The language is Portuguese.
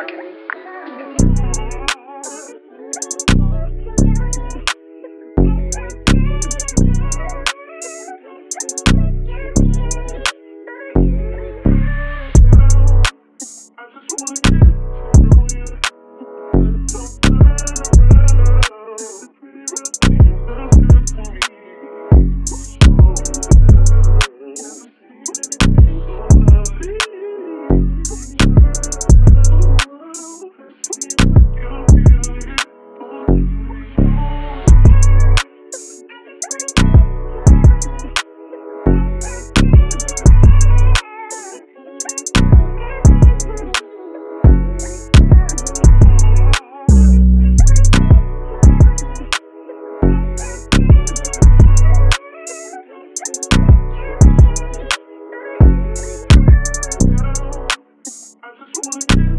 talking. one.